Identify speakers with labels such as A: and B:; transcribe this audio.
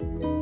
A: you.